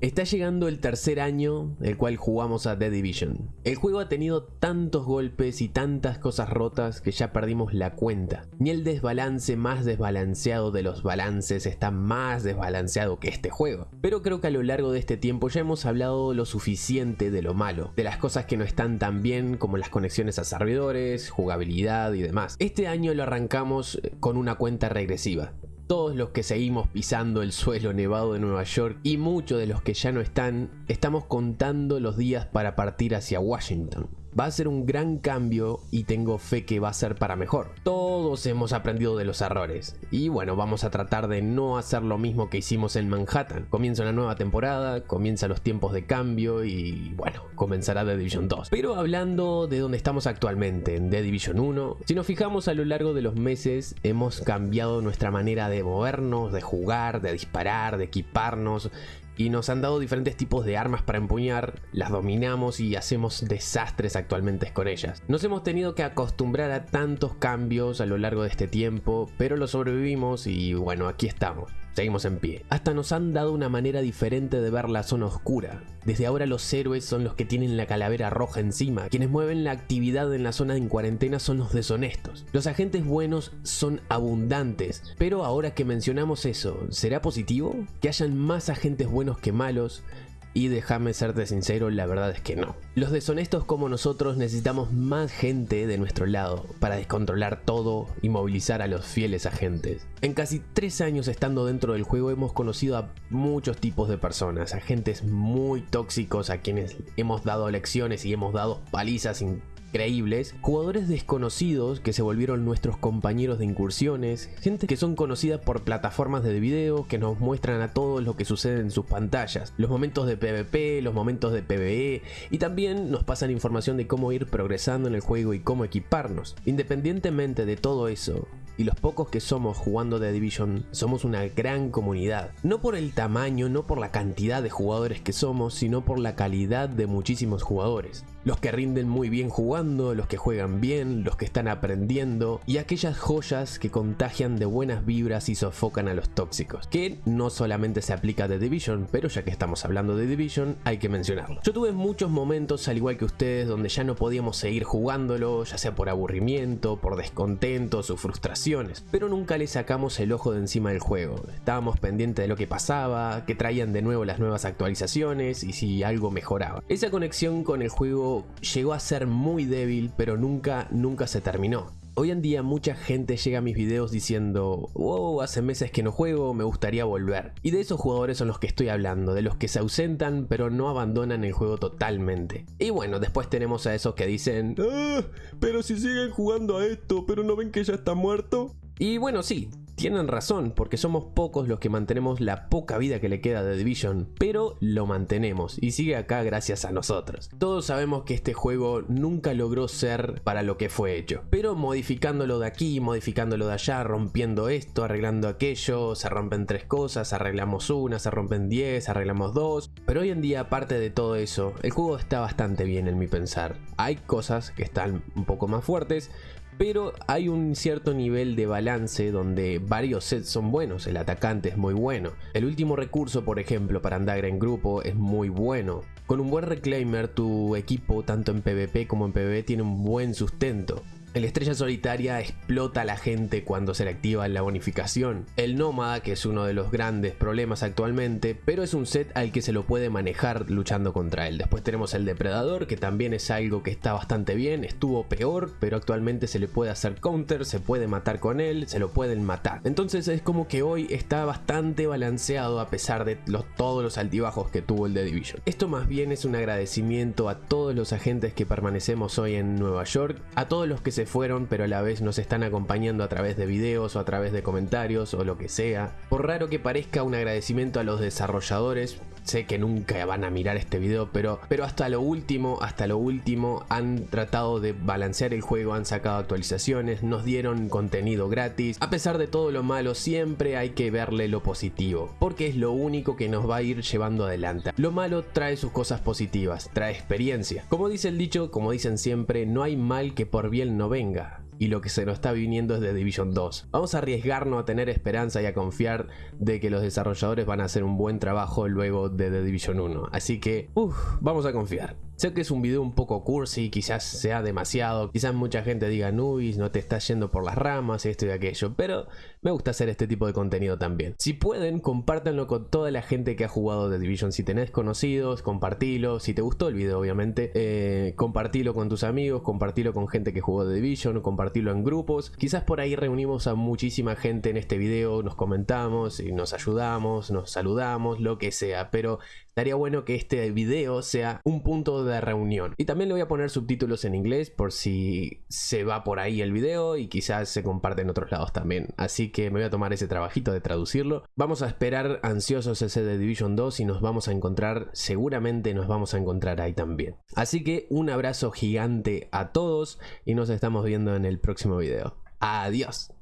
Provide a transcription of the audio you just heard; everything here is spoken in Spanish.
Está llegando el tercer año el cual jugamos a The Division. El juego ha tenido tantos golpes y tantas cosas rotas que ya perdimos la cuenta. Ni el desbalance más desbalanceado de los balances está más desbalanceado que este juego. Pero creo que a lo largo de este tiempo ya hemos hablado lo suficiente de lo malo, de las cosas que no están tan bien como las conexiones a servidores, jugabilidad y demás. Este año lo arrancamos con una cuenta regresiva todos los que seguimos pisando el suelo nevado de Nueva York y muchos de los que ya no están, estamos contando los días para partir hacia Washington. Va a ser un gran cambio y tengo fe que va a ser para mejor. Todos hemos aprendido de los errores. Y bueno, vamos a tratar de no hacer lo mismo que hicimos en Manhattan. Comienza una nueva temporada, comienza los tiempos de cambio y bueno, comenzará The Division 2. Pero hablando de donde estamos actualmente, en The Division 1, si nos fijamos a lo largo de los meses, hemos cambiado nuestra manera de movernos, de jugar, de disparar, de equiparnos y nos han dado diferentes tipos de armas para empuñar, las dominamos y hacemos desastres actualmente con ellas. Nos hemos tenido que acostumbrar a tantos cambios a lo largo de este tiempo, pero lo sobrevivimos y bueno, aquí estamos. Seguimos en pie. Hasta nos han dado una manera diferente de ver la zona oscura. Desde ahora los héroes son los que tienen la calavera roja encima. Quienes mueven la actividad en la zona en cuarentena son los deshonestos. Los agentes buenos son abundantes. Pero ahora que mencionamos eso, ¿será positivo? Que hayan más agentes buenos que malos, y déjame serte sincero, la verdad es que no. Los deshonestos como nosotros necesitamos más gente de nuestro lado para descontrolar todo y movilizar a los fieles agentes. En casi tres años estando dentro del juego hemos conocido a muchos tipos de personas, agentes muy tóxicos a quienes hemos dado lecciones y hemos dado palizas increíbles, jugadores desconocidos que se volvieron nuestros compañeros de incursiones, gente que son conocidas por plataformas de video que nos muestran a todos lo que sucede en sus pantallas, los momentos de PvP, los momentos de PvE y también nos pasan información de cómo ir progresando en el juego y cómo equiparnos. Independientemente de todo eso, y los pocos que somos jugando The Division somos una gran comunidad. No por el tamaño, no por la cantidad de jugadores que somos, sino por la calidad de muchísimos jugadores los que rinden muy bien jugando, los que juegan bien, los que están aprendiendo y aquellas joyas que contagian de buenas vibras y sofocan a los tóxicos, que no solamente se aplica de Division, pero ya que estamos hablando de Division hay que mencionarlo. Yo tuve muchos momentos al igual que ustedes donde ya no podíamos seguir jugándolo, ya sea por aburrimiento, por descontentos o pero nunca le sacamos el ojo de encima del juego. Estábamos pendientes de lo que pasaba, que traían de nuevo las nuevas actualizaciones y si algo mejoraba. Esa conexión con el juego llegó a ser muy débil, pero nunca, nunca se terminó. Hoy en día mucha gente llega a mis videos diciendo, wow, hace meses que no juego, me gustaría volver. Y de esos jugadores son los que estoy hablando, de los que se ausentan pero no abandonan el juego totalmente. Y bueno, después tenemos a esos que dicen, ah, pero si siguen jugando a esto, pero no ven que ya está muerto. Y bueno, sí, tienen razón, porque somos pocos los que mantenemos la poca vida que le queda de Division, pero lo mantenemos y sigue acá gracias a nosotros. Todos sabemos que este juego nunca logró ser para lo que fue hecho, pero modificándolo de aquí, modificándolo de allá, rompiendo esto, arreglando aquello, se rompen tres cosas, arreglamos una, se rompen diez, arreglamos dos, pero hoy en día aparte de todo eso, el juego está bastante bien en mi pensar. Hay cosas que están un poco más fuertes, pero hay un cierto nivel de balance donde varios sets son buenos, el atacante es muy bueno. El último recurso, por ejemplo, para andar en grupo es muy bueno. Con un buen reclaimer tu equipo, tanto en PvP como en PvE, tiene un buen sustento. El estrella solitaria explota a la gente cuando se le activa la bonificación. El nómada, que es uno de los grandes problemas actualmente, pero es un set al que se lo puede manejar luchando contra él. Después tenemos el depredador, que también es algo que está bastante bien, estuvo peor, pero actualmente se le puede hacer counter, se puede matar con él, se lo pueden matar. Entonces es como que hoy está bastante balanceado a pesar de todos los altibajos que tuvo el The Division. Esto más bien es un agradecimiento a todos los agentes que permanecemos hoy en Nueva York, a todos los que se fueron pero a la vez nos están acompañando a través de videos o a través de comentarios o lo que sea. Por raro que parezca un agradecimiento a los desarrolladores, sé que nunca van a mirar este video, pero, pero hasta lo último, hasta lo último han tratado de balancear el juego, han sacado actualizaciones, nos dieron contenido gratis. A pesar de todo lo malo, siempre hay que verle lo positivo, porque es lo único que nos va a ir llevando adelante. Lo malo trae sus cosas positivas, trae experiencia. Como dice el dicho, como dicen siempre, no hay mal que por bien no venga. Y lo que se nos está viniendo es The Division 2. Vamos a arriesgarnos a tener esperanza y a confiar de que los desarrolladores van a hacer un buen trabajo luego de The Division 1. Así que, uff, vamos a confiar. Sé que es un video un poco cursi, quizás sea demasiado, quizás mucha gente diga Nubis, no te estás yendo por las ramas, esto y aquello, pero me gusta hacer este tipo de contenido también. Si pueden, compártanlo con toda la gente que ha jugado The Division. Si tenés conocidos, compartilo. Si te gustó el video, obviamente, eh, compartilo con tus amigos, compartilo con gente que jugó The Division, compartilo en grupos. Quizás por ahí reunimos a muchísima gente en este video, nos comentamos y nos ayudamos, nos saludamos, lo que sea, pero estaría bueno que este video sea un punto de reunión. Y también le voy a poner subtítulos en inglés por si se va por ahí el video y quizás se comparte en otros lados también. Así que me voy a tomar ese trabajito de traducirlo. Vamos a esperar ansiosos ese de Division 2 y nos vamos a encontrar, seguramente nos vamos a encontrar ahí también. Así que un abrazo gigante a todos y nos estamos viendo en el próximo video. Adiós.